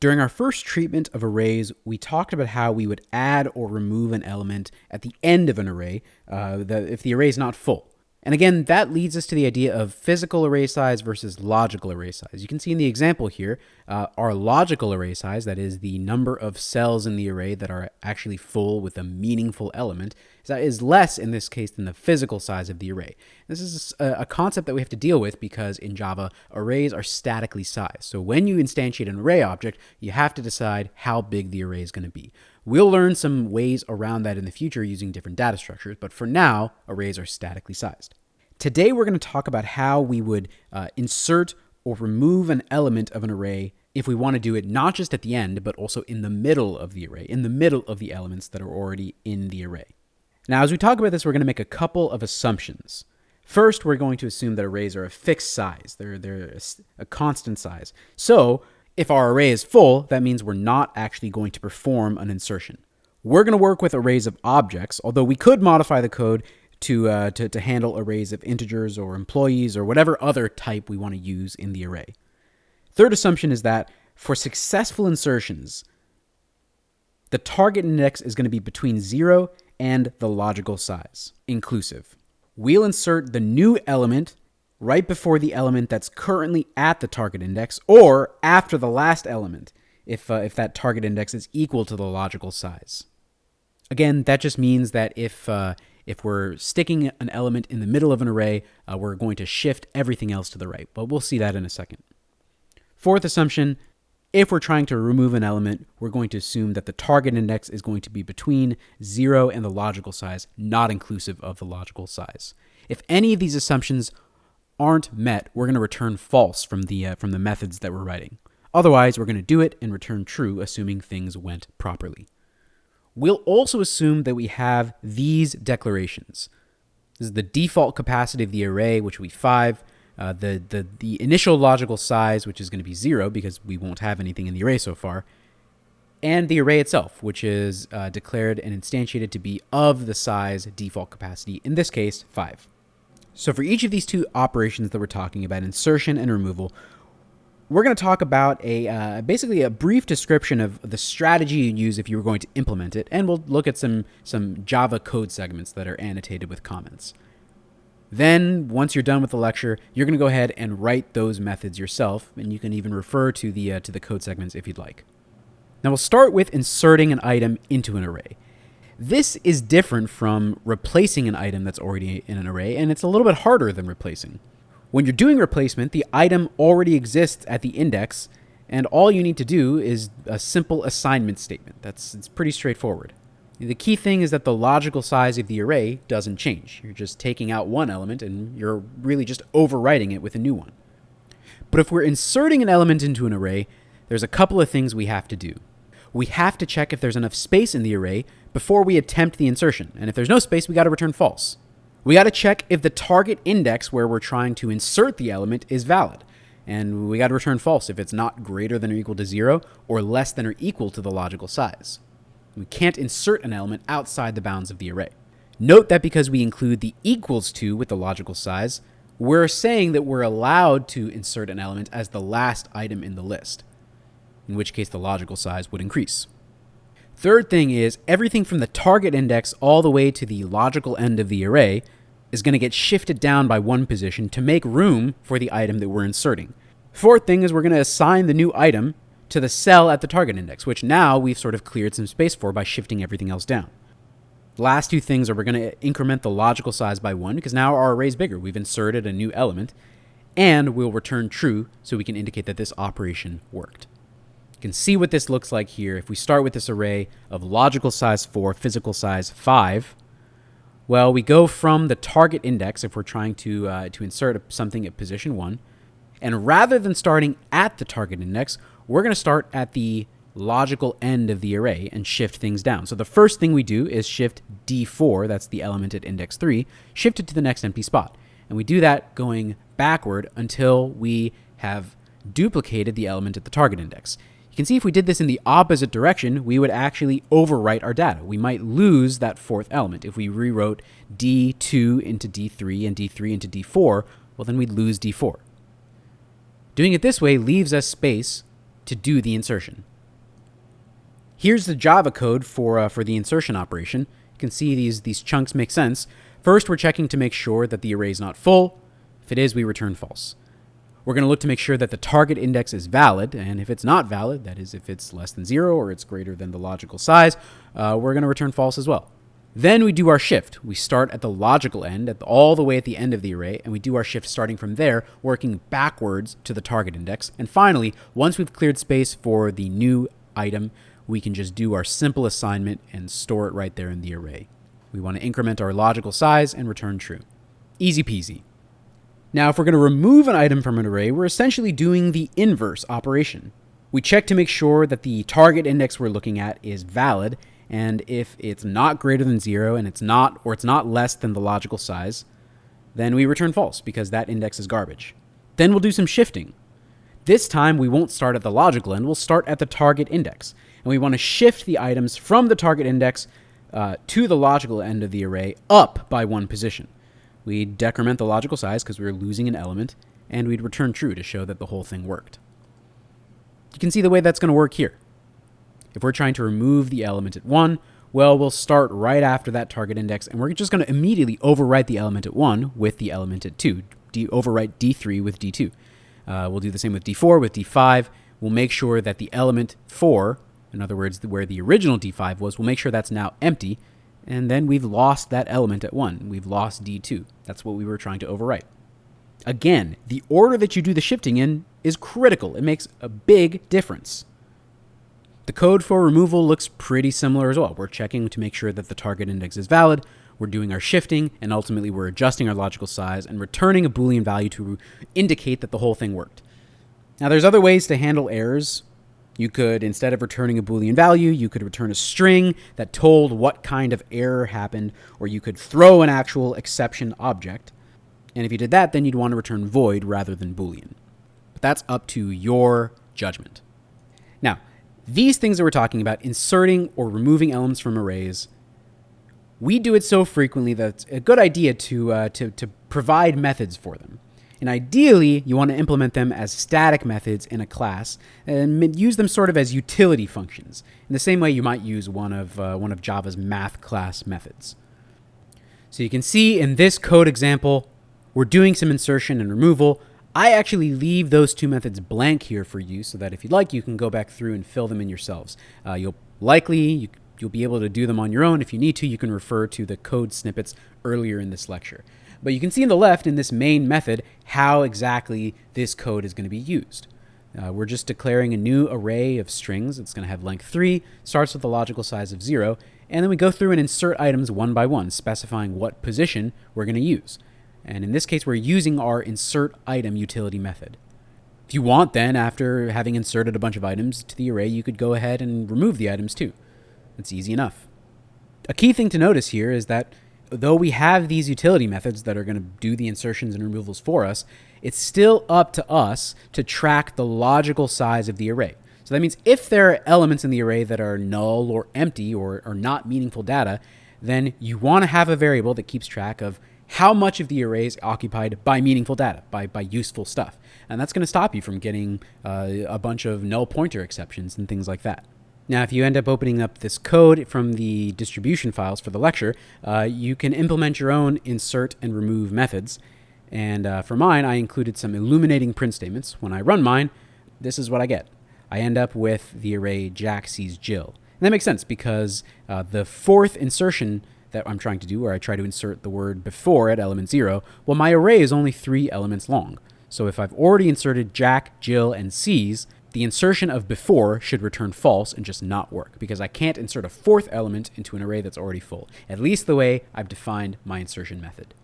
During our first treatment of arrays, we talked about how we would add or remove an element at the end of an array uh, the, if the array is not full. And again, that leads us to the idea of physical array size versus logical array size. You can see in the example here, uh, our logical array size, that is the number of cells in the array that are actually full with a meaningful element, is less in this case than the physical size of the array. This is a, concept that we have to deal with because in Java, arrays are statically sized. So when you instantiate an array object, you have to decide how big the array is going to be. We'll learn some ways around that in the future using different data structures, but for now, arrays are statically sized. Today, we're going to talk about how we would uh, insert or remove an element of an array if we want to do it not just at the end, but also in the middle of the array, in the middle of the elements that are already in the array. Now, as we talk about this, we're going to make a couple of assumptions. First, we're going to assume that arrays are a fixed size. They're, they're a, a constant size. So if our array is full, that means we're not actually going to perform an insertion. We're going to work with arrays of objects, although we could modify the code to, uh, to, to handle arrays of integers or employees or whatever other type we want to use in the array. Third assumption is that for successful insertions, the target index is going to be between 0 and the logical size, inclusive. We'll insert the new element right before the element that's currently at the target index or after the last element if, uh, if that target index is equal to the logical size. Again, that just means that if, uh, if we're sticking an element in the middle of an array, uh, we're going to shift everything else to the right, but we'll see that in a second. Fourth assumption, if we're trying to remove an element, we're going to assume that the target index is going to be between 0 and the logical size, not inclusive of the logical size. If any of these assumptions aren't met, we're going to return false from the, uh, from the methods that we're writing. Otherwise, we're going to do it and return true, assuming things went properly. We'll also assume that we have these declarations. This is the default capacity of the array, which will be 5, uh, the, the, the initial logical size, which is going to be 0 because we won't have anything in the array so far, and the array itself, which is uh, declared and instantiated to be of the size default capacity, in this case, 5. So for each of these two operations that we're talking about, insertion and removal, we're going to talk about a uh, basically a brief description of the strategy you'd use if you were going to implement it, and we'll look at some some Java code segments that are annotated with comments. Then, once you're done with the lecture, you're going to go ahead and write those methods yourself, and you can even refer to the uh, to the code segments if you'd like. Now we'll start with inserting an item into an array. This is different from replacing an item that's already in an array, and it's a little bit harder than replacing. When you're doing replacement, the item already exists at the index, and all you need to do is a simple assignment statement. That's it's pretty straightforward. The key thing is that the logical size of the array doesn't change. You're just taking out one element and you're really just overwriting it with a new one. But if we're inserting an element into an array, there's a couple of things we have to do. We have to check if there's enough space in the array before we attempt the insertion. And if there's no space, we got to return false. We got to check if the target index where we're trying to insert the element is valid. And we got to return false if it's not greater than or equal to zero or less than or equal to the logical size. We can't insert an element outside the bounds of the array. Note that because we include the equals to with the logical size, we're saying that we're allowed to insert an element as the last item in the list, in which case the logical size would increase. Third thing is everything from the target index all the way to the logical end of the array is going to get shifted down by one position to make room for the item that we're inserting. Fourth thing is we're going to assign the new item to the cell at the target index, which now we've sort of cleared some space for by shifting everything else down. Last two things are we're going to increment the logical size by one because now our array is bigger. We've inserted a new element and we'll return true so we can indicate that this operation worked. You can see what this looks like here. If we start with this array of logical size 4, physical size 5, well, we go from the target index if we're trying to, uh, to insert something at position 1. And rather than starting at the target index, we're going to start at the logical end of the array and shift things down. So the first thing we do is shift D4, that's the element at index 3, shift it to the next empty spot. And we do that going backward until we have duplicated the element at the target index can see if we did this in the opposite direction, we would actually overwrite our data. We might lose that fourth element. If we rewrote D2 into D3 and D3 into D4, well, then we'd lose D4. Doing it this way leaves us space to do the insertion. Here's the Java code for, uh, for the insertion operation. You can see these, these chunks make sense. First, we're checking to make sure that the array is not full. If it is, we return false. We're going to look to make sure that the target index is valid, and if it's not valid, that is, if it's less than zero or it's greater than the logical size, uh, we're going to return false as well. Then we do our shift. We start at the logical end, at the, all the way at the end of the array, and we do our shift starting from there, working backwards to the target index. And finally, once we've cleared space for the new item, we can just do our simple assignment and store it right there in the array. We want to increment our logical size and return true. Easy peasy. Now, if we're going to remove an item from an array, we're essentially doing the inverse operation. We check to make sure that the target index we're looking at is valid, and if it's not greater than zero and it's not, or it's not less than the logical size, then we return false because that index is garbage. Then we'll do some shifting. This time we won't start at the logical end, we'll start at the target index. And we want to shift the items from the target index uh, to the logical end of the array up by one position. We'd decrement the logical size because we were losing an element, and we'd return true to show that the whole thing worked. You can see the way that's going to work here. If we're trying to remove the element at 1, well, we'll start right after that target index, and we're just going to immediately overwrite the element at 1 with the element at 2, D- overwrite D3 with D2. Uh, we'll do the same with D4, with D5. We'll make sure that the element 4 in other words, where the original D5 was, we'll make sure that's now empty, and then we've lost that element at 1. We've lost D2. That's what we were trying to overwrite. Again, the order that you do the shifting in is critical. It makes a big difference. The code for removal looks pretty similar as well. We're checking to make sure that the target index is valid, we're doing our shifting, and ultimately we're adjusting our logical size and returning a Boolean value to indicate that the whole thing worked. Now, there's other ways to handle errors you could, instead of returning a Boolean value, you could return a string that told what kind of error happened, or you could throw an actual exception object. And if you did that, then you'd want to return void rather than Boolean. But that's up to your judgment. Now, these things that we're talking about, inserting or removing elements from arrays, we do it so frequently that it's a good idea to, uh, to, to provide methods for them. And ideally, you want to implement them as static methods in a class and use them sort of as utility functions, in the same way you might use one of, uh, one of Java's math class methods. So you can see in this code example, we're doing some insertion and removal. I actually leave those two methods blank here for you so that if you'd like, you can go back through and fill them in yourselves. Uh, you'll likely, you, you'll be able to do them on your own. If you need to, you can refer to the code snippets earlier in this lecture. But you can see in the left in this main method how exactly this code is going to be used. Uh, we're just declaring a new array of strings. It's going to have length 3, starts with a logical size of 0, and then we go through and insert items one by one, specifying what position we're going to use. And in this case, we're using our insert item utility method. If you want, then, after having inserted a bunch of items to the array, you could go ahead and remove the items too. It's easy enough. A key thing to notice here is that though we have these utility methods that are going to do the insertions and removals for us, it's still up to us to track the logical size of the array. So that means if there are elements in the array that are null or empty or, or not meaningful data, then you want to have a variable that keeps track of how much of the array is occupied by meaningful data, by, by useful stuff. And that's going to stop you from getting uh, a bunch of null pointer exceptions and things like that. Now, if you end up opening up this code from the distribution files for the lecture, uh, you can implement your own insert and remove methods. And uh, for mine, I included some illuminating print statements. When I run mine, this is what I get. I end up with the array Jack sees Jill. And that makes sense because uh, the fourth insertion that I'm trying to do, where I try to insert the word before at element zero, well, my array is only three elements long. So if I've already inserted Jack, Jill, and sees, the insertion of before should return false and just not work because I can't insert a fourth element into an array that's already full, at least the way I've defined my insertion method.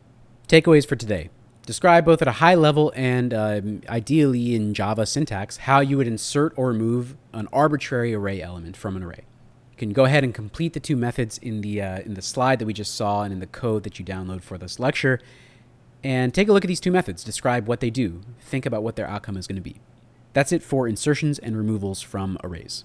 Takeaways for today. Describe both at a high level and um, ideally in Java syntax how you would insert or remove an arbitrary array element from an array. You can go ahead and complete the two methods in the, uh, in the slide that we just saw and in the code that you download for this lecture. And take a look at these two methods, describe what they do, think about what their outcome is going to be. That's it for insertions and removals from arrays.